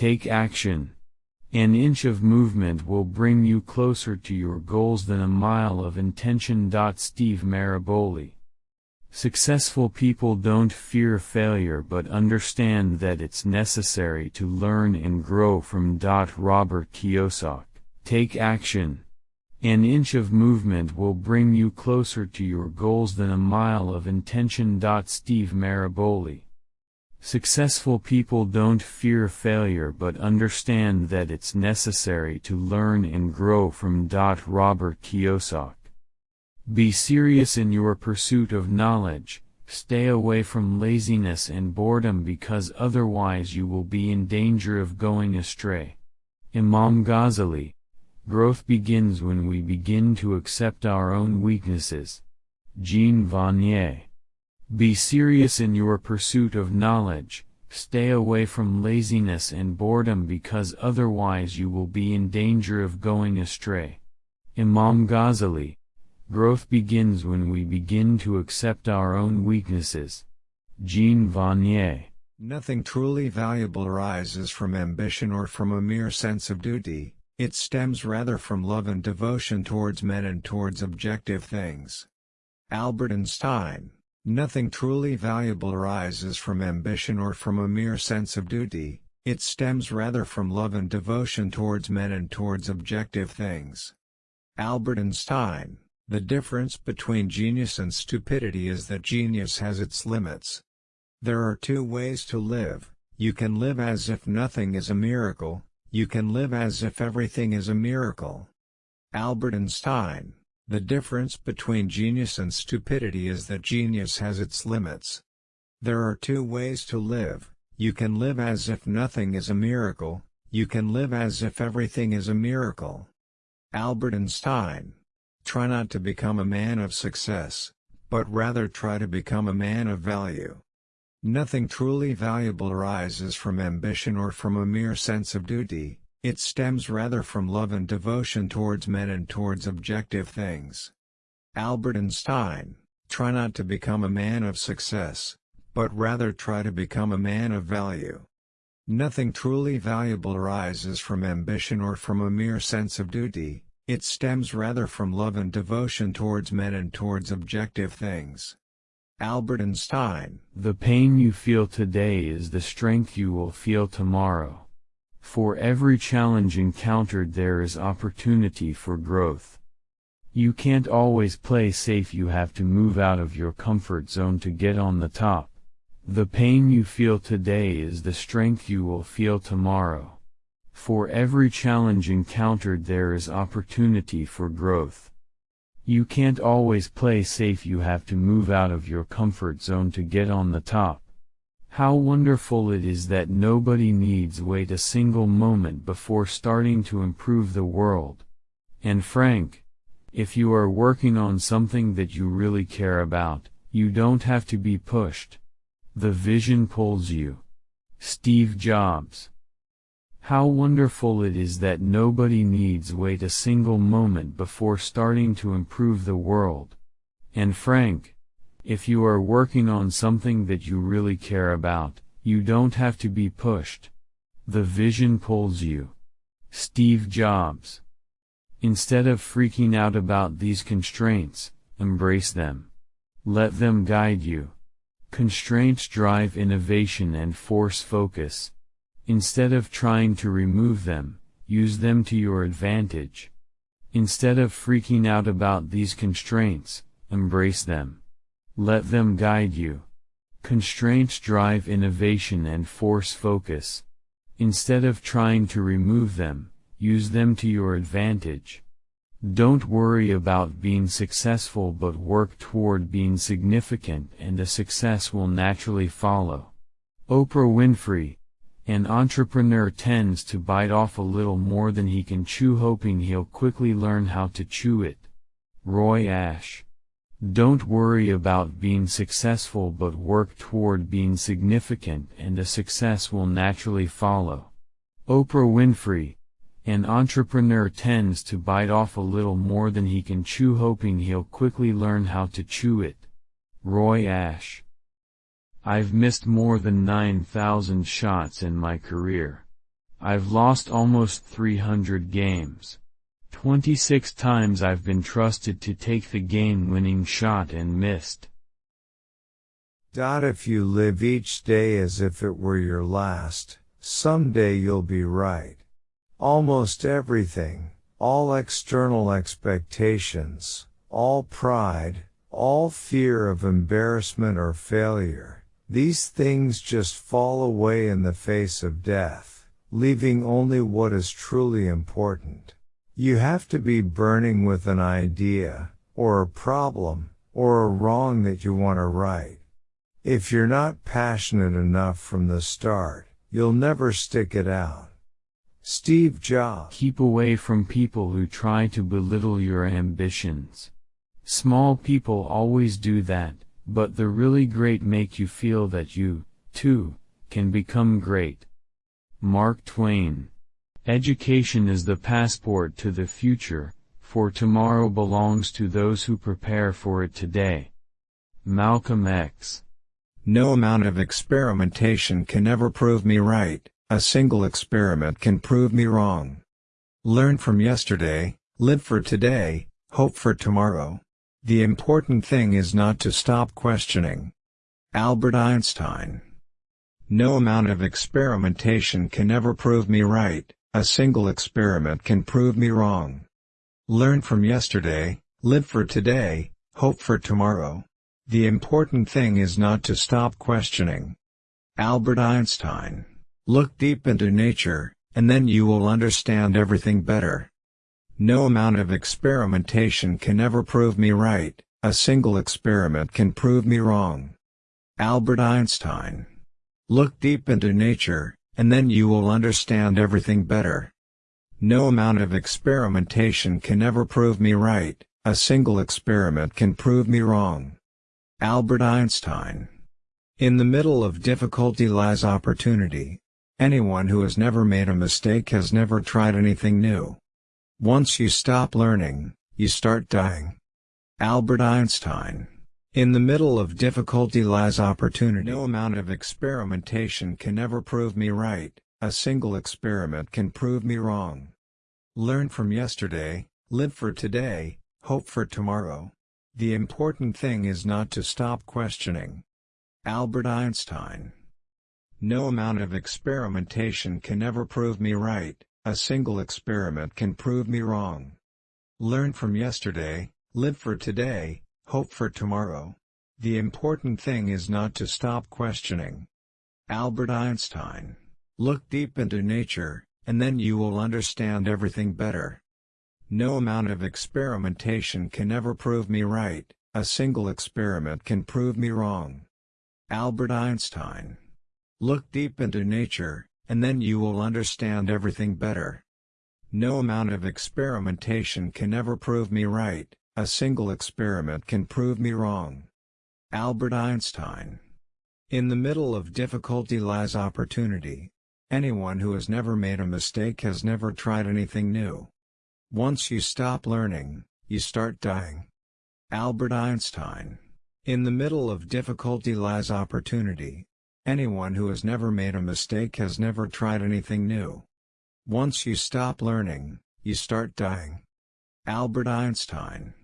Take action. An inch of movement will bring you closer to your goals than a mile of intention. Steve Maraboli. Successful people don't fear failure but understand that it's necessary to learn and grow from. Robert Kiyosaki. Take action. An inch of movement will bring you closer to your goals than a mile of intention. Steve Maraboli. Successful people don't fear failure but understand that it's necessary to learn and grow from. Robert Kiyosaki. Be serious in your pursuit of knowledge, stay away from laziness and boredom because otherwise you will be in danger of going astray. Imam Ghazali Growth begins when we begin to accept our own weaknesses. Jean Vanier. Be serious in your pursuit of knowledge, stay away from laziness and boredom because otherwise you will be in danger of going astray. Imam Ghazali. Growth begins when we begin to accept our own weaknesses. Jean Vanier. Nothing truly valuable arises from ambition or from a mere sense of duty, it stems rather from love and devotion towards men and towards objective things. Albert Einstein Nothing truly valuable arises from ambition or from a mere sense of duty, it stems rather from love and devotion towards men and towards objective things. Albert Einstein The difference between genius and stupidity is that genius has its limits. There are two ways to live, you can live as if nothing is a miracle, you can live as if everything is a miracle. Albert Einstein The difference between genius and stupidity is that genius has its limits. There are two ways to live, you can live as if nothing is a miracle, you can live as if everything is a miracle. Albert Einstein Try not to become a man of success, but rather try to become a man of value. Nothing truly valuable arises from ambition or from a mere sense of duty, it stems rather from love and devotion towards men and towards objective things. Albert Einstein, try not to become a man of success, but rather try to become a man of value. Nothing truly valuable arises from ambition or from a mere sense of duty, it stems rather from love and devotion towards men and towards objective things. Albert Einstein The pain you feel today is the strength you will feel tomorrow. For every challenge encountered there is opportunity for growth. You can't always play safe you have to move out of your comfort zone to get on the top. The pain you feel today is the strength you will feel tomorrow. For every challenge encountered there is opportunity for growth. You can't always play safe you have to move out of your comfort zone to get on the top. How wonderful it is that nobody needs wait a single moment before starting to improve the world. Anne Frank, if you are working on something that you really care about, you don't have to be pushed. The vision pulls you. Steve Jobs how wonderful it is that nobody needs wait a single moment before starting to improve the world. Anne Frank, if you are working on something that you really care about, you don't have to be pushed. The vision pulls you. Steve Jobs. Instead of freaking out about these constraints, embrace them. Let them guide you. Constraints drive innovation and force focus. Instead of trying to remove them, use them to your advantage. Instead of freaking out about these constraints, embrace them. Let them guide you. Constraints drive innovation and force focus. Instead of trying to remove them, use them to your advantage. Don't worry about being successful but work toward being significant and a success will naturally follow. Oprah Winfrey, an entrepreneur tends to bite off a little more than he can chew hoping he'll quickly learn how to chew it. Roy Ash. Don't worry about being successful but work toward being significant and a success will naturally follow. Oprah Winfrey. An entrepreneur tends to bite off a little more than he can chew hoping he'll quickly learn how to chew it. Roy Ash. I've missed more than 9,000 shots in my career. I've lost almost 300 games. 26 times I've been trusted to take the game-winning shot and missed. Dot If you live each day as if it were your last, someday you'll be right. Almost everything, all external expectations, all pride, all fear of embarrassment or failure, these things just fall away in the face of death, leaving only what is truly important. You have to be burning with an idea, or a problem, or a wrong that you want to right. If you're not passionate enough from the start, you'll never stick it out. Steve Jobs. Keep away from people who try to belittle your ambitions. Small people always do that, but the really great make you feel that you, too, can become great. Mark Twain. Education is the passport to the future, for tomorrow belongs to those who prepare for it today. Malcolm X. No amount of experimentation can ever prove me right, a single experiment can prove me wrong. Learn from yesterday, live for today, hope for tomorrow. The important thing is not to stop questioning. Albert Einstein No amount of experimentation can ever prove me right, a single experiment can prove me wrong. Learn from yesterday, live for today, hope for tomorrow. The important thing is not to stop questioning. Albert Einstein. Look deep into nature, and then you will understand everything better. No amount of experimentation can ever prove me right, a single experiment can prove me wrong. Albert Einstein. Look deep into nature, and then you will understand everything better. No amount of experimentation can ever prove me right, a single experiment can prove me wrong. Albert Einstein. In the middle of difficulty lies opportunity. Anyone who has never made a mistake has never tried anything new. Once you stop learning, you start dying. Albert Einstein. In the middle of difficulty lies opportunity. No amount of experimentation can ever prove me right, a single experiment can prove me wrong. Learn from yesterday, live for today, hope for tomorrow. The important thing is not to stop questioning. Albert Einstein No amount of experimentation can ever prove me right, a single experiment can prove me wrong. Learn from yesterday, live for today, hope for tomorrow. The important thing is not to stop questioning. Albert Einstein Look deep into nature, and then you will understand everything better. No amount of experimentation can ever prove me right, a single experiment can prove me wrong. Albert Einstein. Look deep into nature, and then you will understand everything better. No amount of experimentation can ever prove me right, a single experiment can prove me wrong. Albert Einstein. In the middle of difficulty lies opportunity. Anyone who has never made a mistake has never tried anything new. Once you stop learning, you start dying. Albert Einstein. In the middle of difficulty lies opportunity. Anyone who has never made a mistake has never tried anything new. Once you stop learning, you start dying. Albert Einstein.